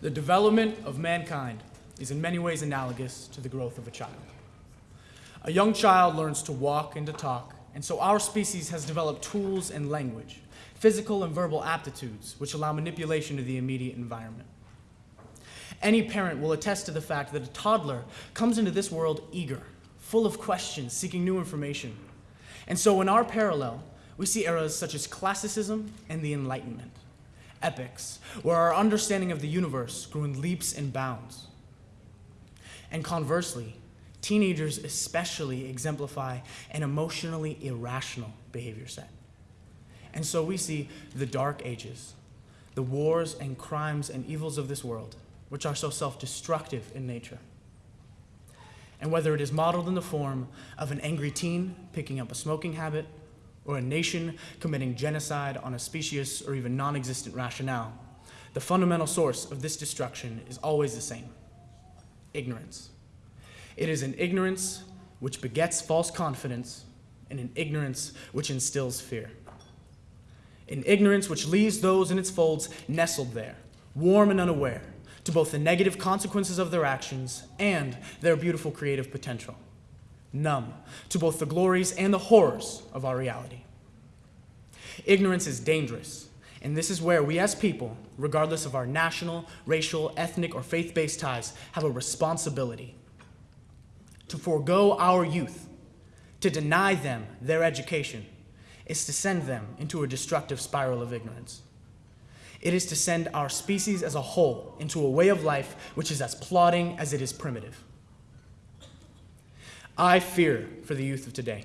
The development of mankind is in many ways analogous to the growth of a child. A young child learns to walk and to talk, and so our species has developed tools and language, physical and verbal aptitudes, which allow manipulation of the immediate environment. Any parent will attest to the fact that a toddler comes into this world eager, full of questions, seeking new information. And so in our parallel, we see eras such as classicism and the Enlightenment, epics, where our understanding of the universe grew in leaps and bounds. And conversely, teenagers especially exemplify an emotionally irrational behavior set. And so we see the dark ages, the wars and crimes and evils of this world, which are so self-destructive in nature. And whether it is modeled in the form of an angry teen picking up a smoking habit, or a nation committing genocide on a specious or even non-existent rationale, the fundamental source of this destruction is always the same, ignorance. It is an ignorance which begets false confidence and an ignorance which instills fear. An ignorance which leaves those in its folds nestled there, warm and unaware, to both the negative consequences of their actions and their beautiful creative potential numb to both the glories and the horrors of our reality. Ignorance is dangerous, and this is where we as people, regardless of our national, racial, ethnic, or faith-based ties, have a responsibility to forego our youth, to deny them their education, is to send them into a destructive spiral of ignorance. It is to send our species as a whole into a way of life which is as plodding as it is primitive. I fear for the youth of today,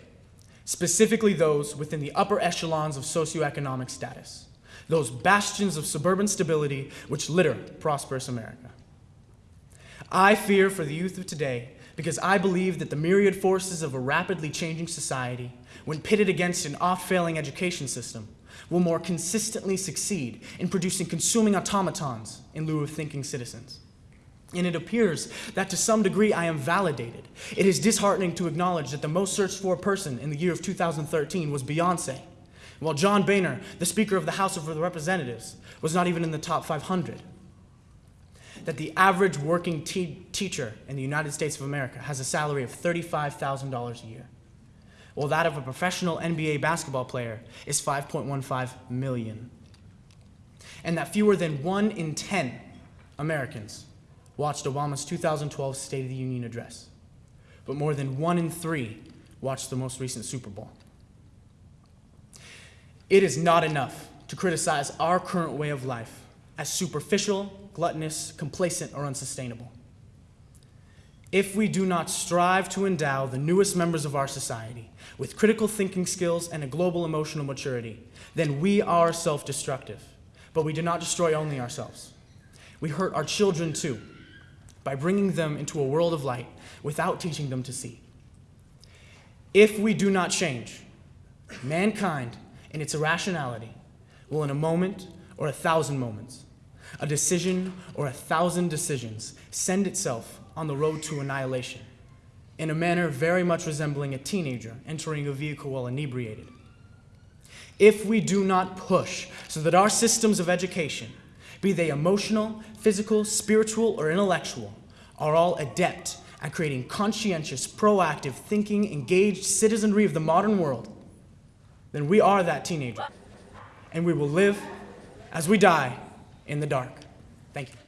specifically those within the upper echelons of socioeconomic status, those bastions of suburban stability which litter prosperous America. I fear for the youth of today because I believe that the myriad forces of a rapidly changing society, when pitted against an oft-failing education system, will more consistently succeed in producing consuming automatons in lieu of thinking citizens. And it appears that to some degree I am validated. It is disheartening to acknowledge that the most searched for person in the year of 2013 was Beyonce, while John Boehner, the Speaker of the House of Representatives, was not even in the top 500. That the average working te teacher in the United States of America has a salary of $35,000 a year, while that of a professional NBA basketball player is 5.15 million. And that fewer than one in 10 Americans watched Obama's 2012 State of the Union address, but more than one in three watched the most recent Super Bowl. It is not enough to criticize our current way of life as superficial, gluttonous, complacent, or unsustainable. If we do not strive to endow the newest members of our society with critical thinking skills and a global emotional maturity, then we are self-destructive. But we do not destroy only ourselves. We hurt our children too, by bringing them into a world of light without teaching them to see. If we do not change, mankind in its irrationality will in a moment or a thousand moments, a decision or a thousand decisions send itself on the road to annihilation in a manner very much resembling a teenager entering a vehicle while inebriated. If we do not push so that our systems of education be they emotional, physical, spiritual, or intellectual, are all adept at creating conscientious, proactive, thinking, engaged citizenry of the modern world, then we are that teenager. And we will live as we die in the dark. Thank you.